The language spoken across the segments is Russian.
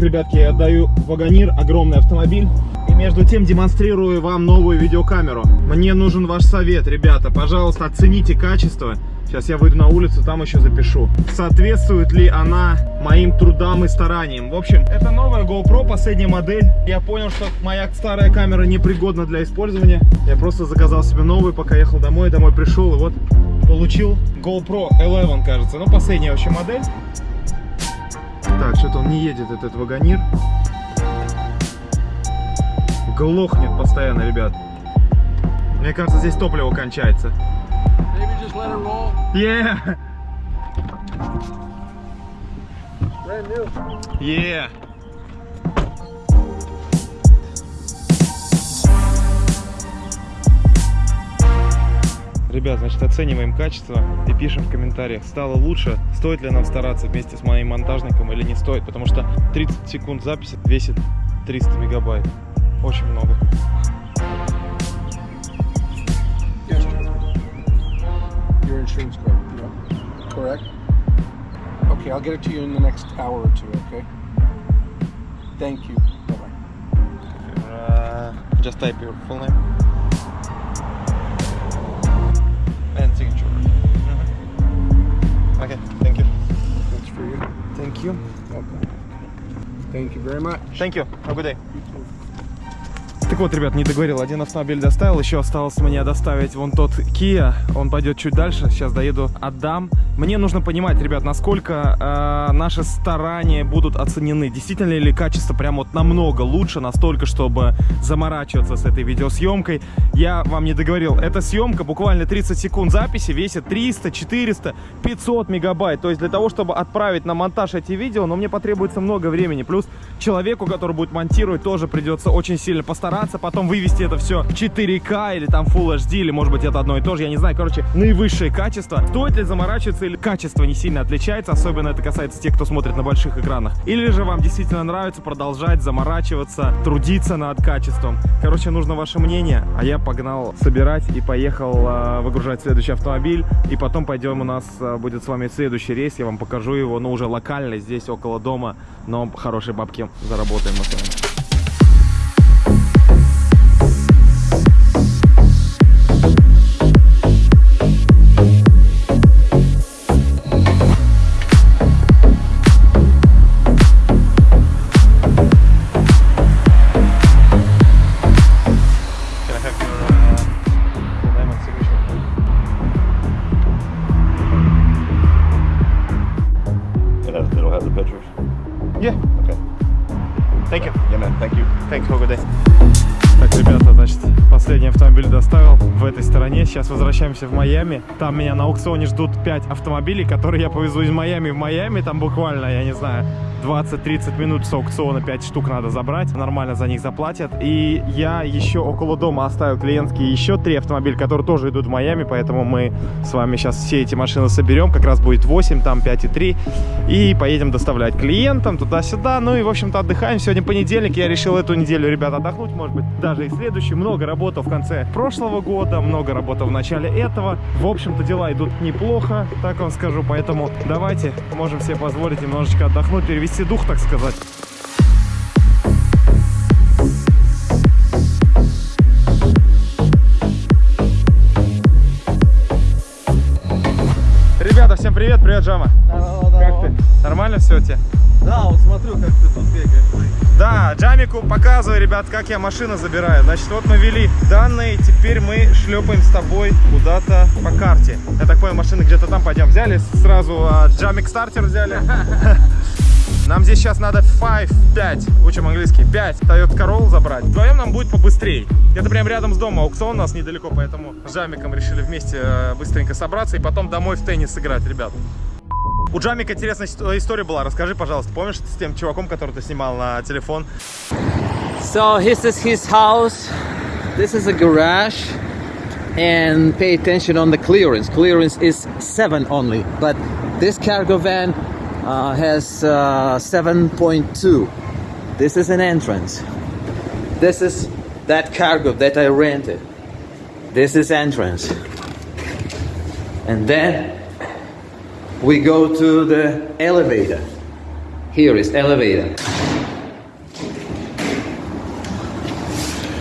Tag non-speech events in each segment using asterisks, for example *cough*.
Ребятки, я отдаю Вагонир, огромный автомобиль. И между тем демонстрирую вам новую видеокамеру. Мне нужен ваш совет, ребята. Пожалуйста, оцените качество. Сейчас я выйду на улицу, там еще запишу. Соответствует ли она моим трудам и стараниям? В общем, это новая GoPro, последняя модель. Я понял, что моя старая камера непригодна для использования. Я просто заказал себе новую, пока ехал домой. Домой пришел и вот получил GoPro 11, кажется. Ну, последняя вообще модель. Так, что-то он не едет, этот вагонир. Глохнет постоянно, ребят. Мне кажется, здесь топливо кончается. Yeah! Yeah! Ребят, значит, оцениваем качество и пишем в комментариях, стало лучше, стоит ли нам стараться вместе с моим монтажником или не стоит, потому что 30 секунд записи весит 300 мегабайт. Очень много. Yes, John. Your insurance card. Yeah. Correct? Okay, I'll get it to you in the next hour or two, okay? Thank you. Bye-bye. Uh, just type your full name. Okay, thank you. That's for you. Thank you. Okay. Thank you very much. Thank you. Have a good day. Так вот, ребят, не договорил. Один автомобиль доставил, еще осталось мне доставить вон тот Kia. Он пойдет чуть дальше. Сейчас доеду, отдам. Мне нужно понимать, ребят, насколько э, наши старания будут оценены. Действительно ли качество прям вот намного лучше, настолько, чтобы заморачиваться с этой видеосъемкой. Я вам не договорил. Эта съемка буквально 30 секунд записи весит 300, 400, 500 мегабайт. То есть для того, чтобы отправить на монтаж эти видео, но мне потребуется много времени. Плюс человеку, который будет монтировать, тоже придется очень сильно постараться. Потом вывести это все в 4К или там Full HD, или может быть это одно и то же. Я не знаю. Короче, наивысшее качество. Стоит ли заморачиваться или качество не сильно отличается? Особенно это касается тех, кто смотрит на больших экранах. Или же вам действительно нравится продолжать заморачиваться, трудиться над качеством. Короче, нужно ваше мнение. А я погнал собирать и поехал э, выгружать следующий автомобиль. И потом пойдем у нас э, будет с вами следующий рейс. Я вам покажу его, ну уже локально, здесь около дома. Но хорошие бабки заработаем мы с вами. Сейчас возвращаемся в Майами. Там меня на аукционе ждут 5 автомобилей, которые я повезу из Майами в Майами. Там буквально, я не знаю, 20-30 минут с аукциона 5 штук надо забрать. Нормально за них заплатят. И я еще около дома оставил клиентские еще 3 автомобиля, которые тоже идут в Майами. Поэтому мы с вами сейчас все эти машины соберем. Как раз будет 8, там 5 и 3. И поедем доставлять клиентам туда-сюда. Ну и, в общем-то, отдыхаем. Сегодня понедельник. Я решил эту неделю, ребят, отдохнуть. Может быть, даже и следующий. Много работал в конце прошлого года, много работал в начале этого. В общем-то, дела идут неплохо, так вам скажу. Поэтому давайте, можем себе позволить немножечко отдохнуть, перевести дух, так сказать. Ребята, всем привет, привет, Джама. Как ты? Нормально все у тебя? Да, вот смотрю, как ты тут бегаешь. Да, Джамику показываю, ребят, как я машину забираю. Значит, вот мы ввели данные, теперь мы шлепаем с тобой куда-то по карте. Я так понял, машины где-то там пойдем. Взяли сразу а, Джамик стартер взяли. *laughs* Нам здесь сейчас надо 5, 5, учим английский, 5 Toyota Corolla забрать. Вдвоем нам будет побыстрее. Это прям рядом с домом, аукцион у нас недалеко, поэтому с Джамиком решили вместе э, быстренько собраться и потом домой в теннис сыграть, ребят. У Джамика интересная ис- история была. Расскажи, пожалуйста, помнишь с тем чуваком, который ты снимал на телефон? So this is his house. This is a garage. And pay attention on the clearance. Clearance is seven only, but this cargo van uh, has uh, 7.2. This is an entrance. This is that cargo that I rented. This is entrance. And then we go to the elevator. Here is elevator.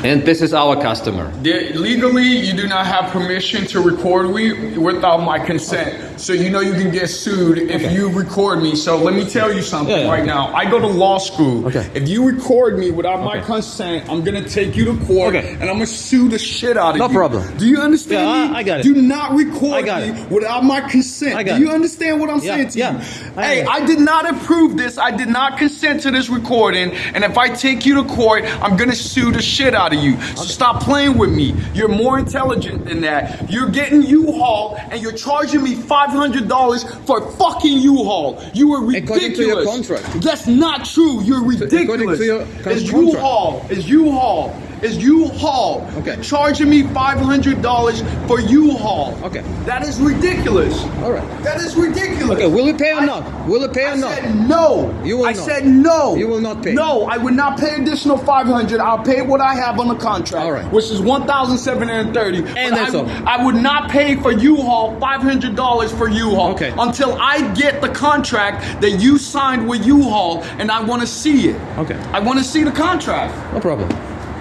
And this is our customer. There- legally, you do not have permission to record me without my consent. So you know you can get sued if you record me. So let me tell you something Yeah, yeah. right now. I go to law school. Okay. If you record me without my consent, I'm gonna take you to court Okay. and I'm gonna sue the shit out of No you. No problem. Do you understand Yeah, I- me? I got it. Do not record me it. without my consent. I got Do you understand what I'm Yeah, saying to yeah. you? I hey. I did not approve this. I did not consent to this recording. And if I take you to court, I'm gonna sue the shit out of you. So stop playing with me. You're more intelligent than that. You're getting U-Haul and you're charging me $500 for fucking U-Haul. You are ridiculous. According to your contract. That's not true. You're ridiculous. to your it's. U-Haul. It's U-Haul. It's U-Haul. Okay. Charging me $500 for U-Haul. Okay. That is ridiculous. All right. That is ridiculous. Okay, will it pay or I- not? Will it pay or I not? said no. You will I not. said no. You will not pay. No, I would not pay additional 500. I'll pay what I have on the contract, All right. which is 1,730. But that's I, all. I would not pay for U-Haul $500 for U-Haul Okay. until I get the contract that you signed with U-Haul, and I want to see it. Okay. I want to see the contract. No problem.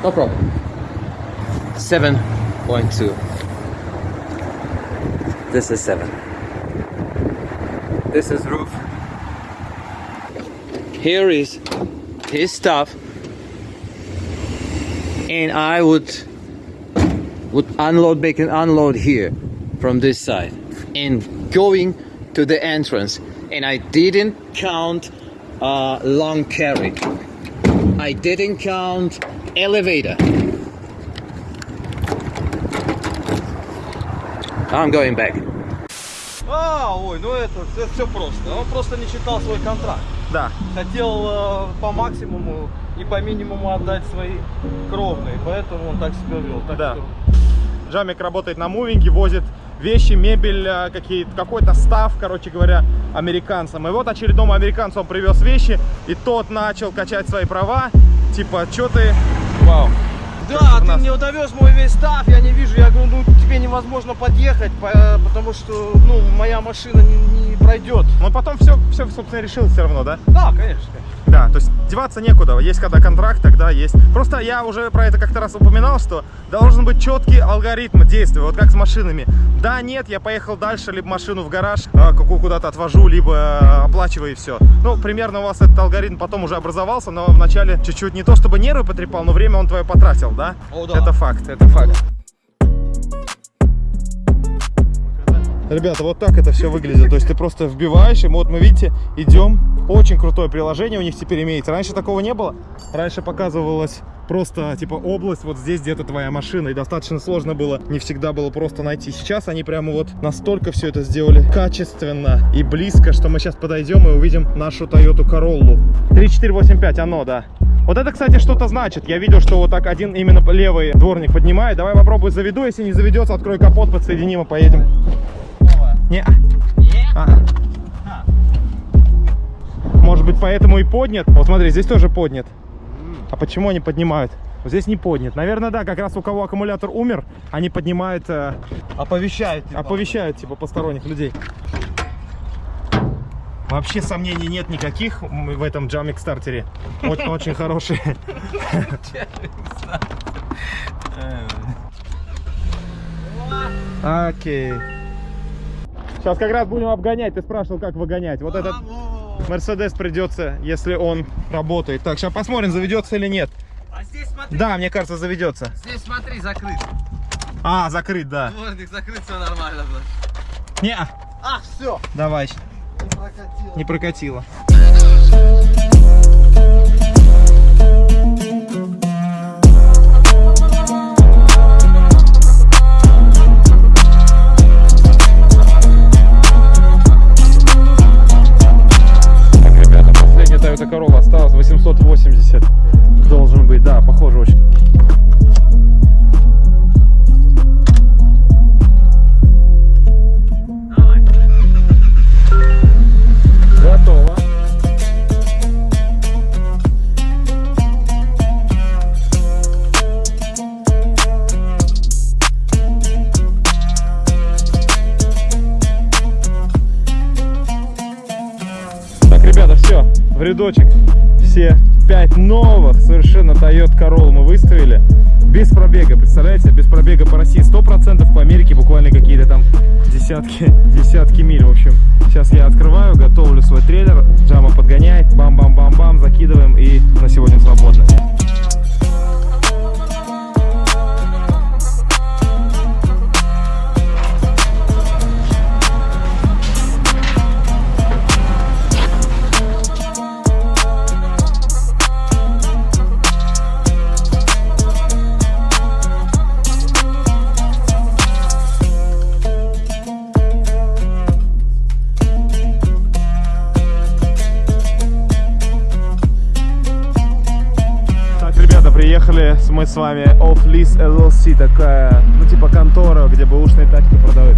No problem. 7.2. This is 7. This is roof. Here is his stuff. And I would would unload make an unload here from this side and going to the entrance and I didn't count uh, long carry. I didn't count elevator. I'm going back. А, ой, ну это, это все просто. Он просто не читал свой контракт. Да. Хотел э, по максимуму и по минимуму отдать свои кровные, поэтому он так себя вел. Так Да. что Джамик работает на мувинге, возит вещи, мебель, э, какой-то став, короче говоря, американцам. И вот очередному американцу он привез вещи, и тот начал качать свои права. Типа, что ты... Вау. Да, ты нас? мне довез мой весь став, я не вижу, я говорю, ну тебе невозможно подъехать, по- потому что, ну, моя машина не, не пройдет. Но потом все, все, собственно, решил все равно, да? Да, конечно, конечно. Да, то есть деваться некуда. Есть когда контракт, тогда есть. Просто я уже про это как-то раз упоминал, что должен быть четкий алгоритм действия, вот как с машинами. Да, нет, я поехал дальше, либо машину в гараж а, какую куда-то отвожу, либо а, оплачиваю и все. Ну, примерно у вас этот алгоритм потом уже образовался, но вначале чуть-чуть не то чтобы нервы потрепал, но время он твое потратил, да? О, да. Это факт, это факт. Ребята, вот так это все выглядит. То есть ты просто вбиваешь, и вот мы, видите, идем. Очень крутое приложение у них теперь имеется. Раньше такого не было. Раньше показывалось просто типа область, вот здесь где-то твоя машина. И достаточно сложно было, не всегда было просто найти. Сейчас они прямо вот настолько все это сделали качественно и близко, что мы сейчас подойдем и увидим нашу Toyota Corolla. 3485, оно, да. Вот это, кстати, что-то значит. Я видел, что вот так один именно левый дворник поднимает. Давай попробую заведу. Если не заведется, открой капот, подсоединим и поедем. Не. А. Может быть, поэтому и поднят. Вот смотри, здесь тоже поднят. А почему они поднимают? Здесь не поднят. Наверное, да, как раз у кого аккумулятор умер, они поднимают, э, Оповещает. типа. оповещают типа посторонних людей. Вообще сомнений нет никаких в этом джамик стартере. Очень, очень хороший. Окей. Сейчас как раз будем обгонять. Ты спрашивал, как выгонять. Вот этот Мерседес придется, если он работает. Так, сейчас посмотрим, заведется или нет. А здесь смотри, Да, мне кажется, заведется. здесь смотри, закрыт. А, закрыт, да. Дворник закрыт, все нормально. значит. Не, А, все, давай. не прокатило. Не прокатило. Toyota Corolla осталось 880. Должен быть, да, похоже очень. Рядочек. Все пять новых совершенно Toyota Corolla мы выставили. Без пробега, представляете? Без пробега по России 100%, по Америке буквально какие-то там десятки, *laughs* десятки миль, в общем. Сейчас я открываю, готовлю свой трейлер, Джама подгоняет, бам-бам-бам-бам, закидываем и на сегодня свободно. Мы с вами Off Lease LLC, такая, ну типа контора, где бэушные тачки продают.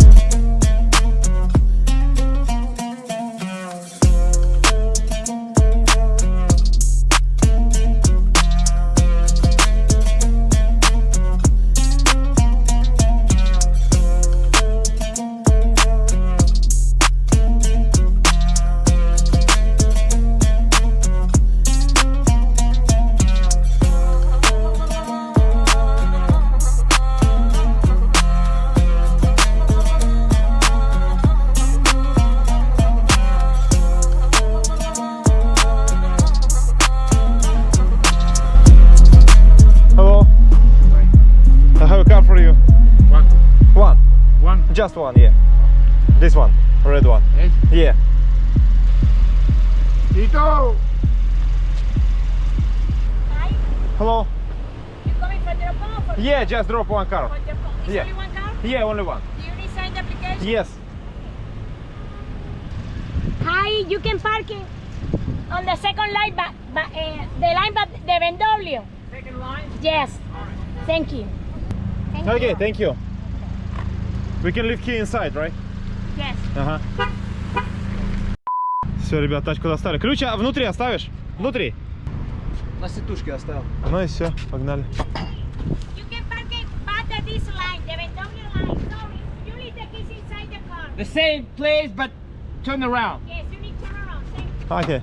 Just one, yeah. This one, red one. Yes. Yeah. Tito! Hi, Hello. you coming from the phone for Yeah, just drop one car. for the phone? Is Yeah. only one car? Yeah, only one. Do you need sign the application? Yes. Hi, you can park in on the second line, but, but uh, the line but the BMW. Second line? Yes. Thank you. Thank Okay, you. thank you. We can leave key inside, right? Yes. Ага. Все, ребят, тачку достали. Ключ а, внутри оставишь? Внутри. На сетушке оставил. Ну и все, погнали. The same place, but turn around. Yes, you need to turn around. Окей.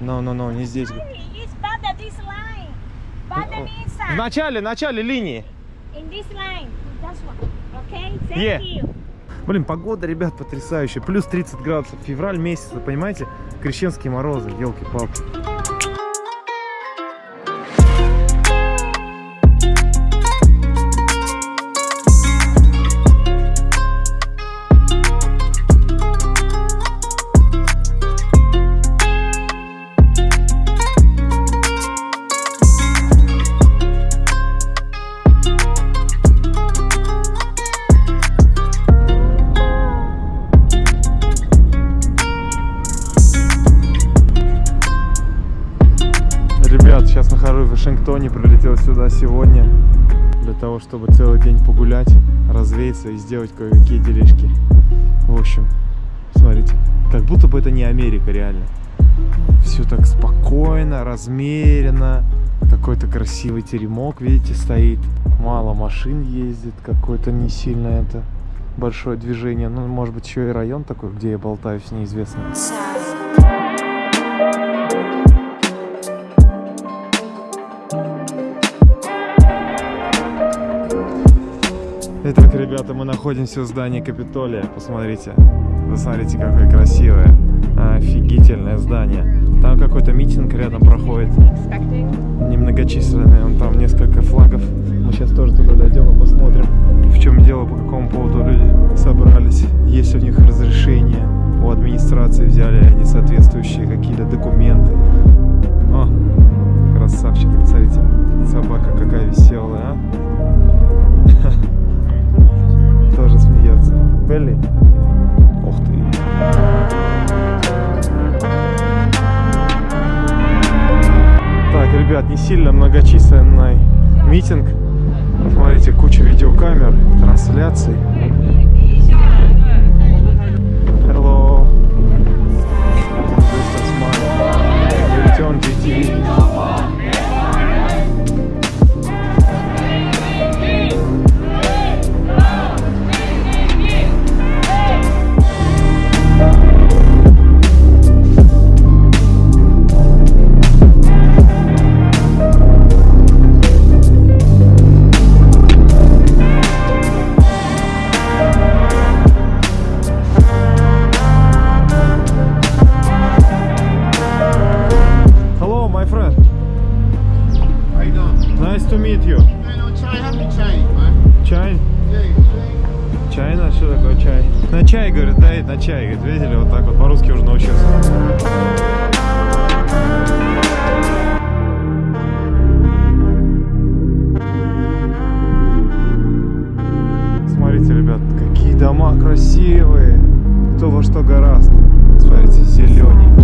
Ну, ну, ну, не здесь. Sorry, it's bad at this line. Bad on В начале, начале линии. In this line. Yeah. Блин, погода, ребят, потрясающая. Плюс 30 градусов. Февраль месяц, понимаете? Крещенские морозы, елки-палки. Сейчас нахожусь в Вашингтоне, прилетел сюда сегодня для того, чтобы целый день погулять, развеяться и сделать кое-какие делишки. В общем, смотрите, как будто бы это не Америка реально. Все так спокойно, размеренно. Какой-то красивый теремок, видите, стоит. Мало машин ездит, какое-то не сильно это большое движение. Ну, может быть, еще и район такой, где я болтаюсь, неизвестно. Итак, ребята, мы находимся в здании Капитолия. Посмотрите. Посмотрите, какое красивое. Офигительное здание. Там какой-то митинг рядом проходит. Немногочисленный. Вон там несколько флагов. Мы сейчас тоже туда дойдем и посмотрим, в чем дело, по какому поводу люди собрались. Есть у них разрешение. У администрации взяли они соответствующие какие-то документы. О, красавчик, смотрите. Собака какая веселая, а? *laughs* Тоже смеется. Белли. Ух ты. Так, ребят, не сильно многочисленный митинг. Смотрите, куча видеокамер, трансляций. Hello. This is дома красивые. Кто во что гораст. Смотрите, зелененькие.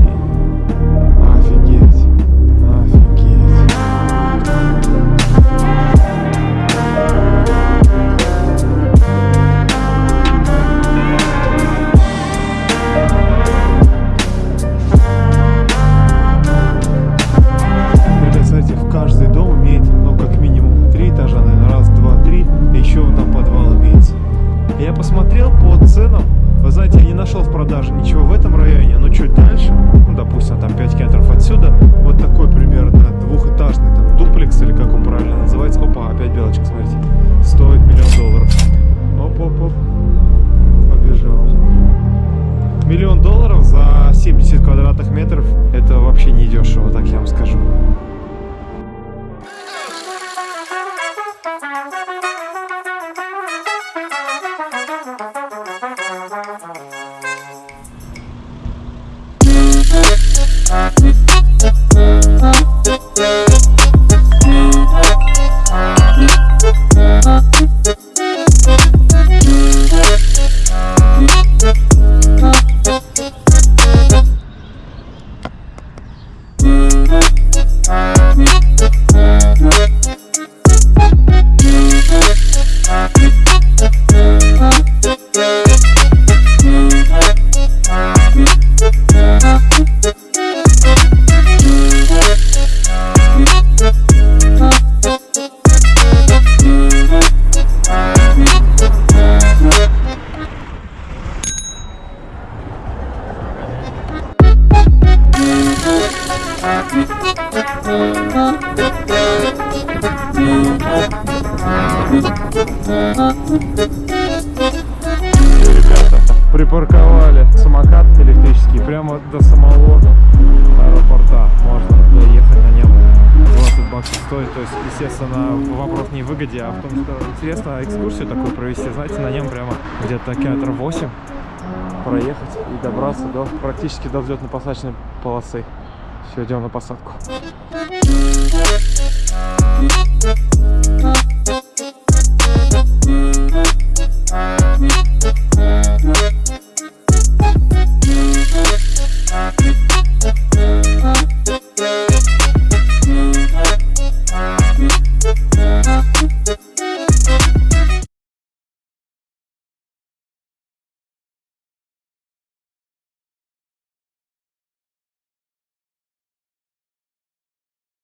Районе, но чуть дальше, ну, допустим, там 5 километров отсюда, вот такой примерно двухэтажный там дуплекс, или как он правильно называется, опа, опять белочка, смотрите, стоит миллион долларов. Оп-оп-оп, побежал. Миллион долларов за 70 квадратных метров, это вообще не дешево, так я вам скажу. естественно, вопрос не в выгоде, а в том, что интересно экскурсию такую провести. Знаете, на нем прямо где-то километров 8 проехать и добраться до практически до взлетно-посадочной полосы. Все, идем на посадку.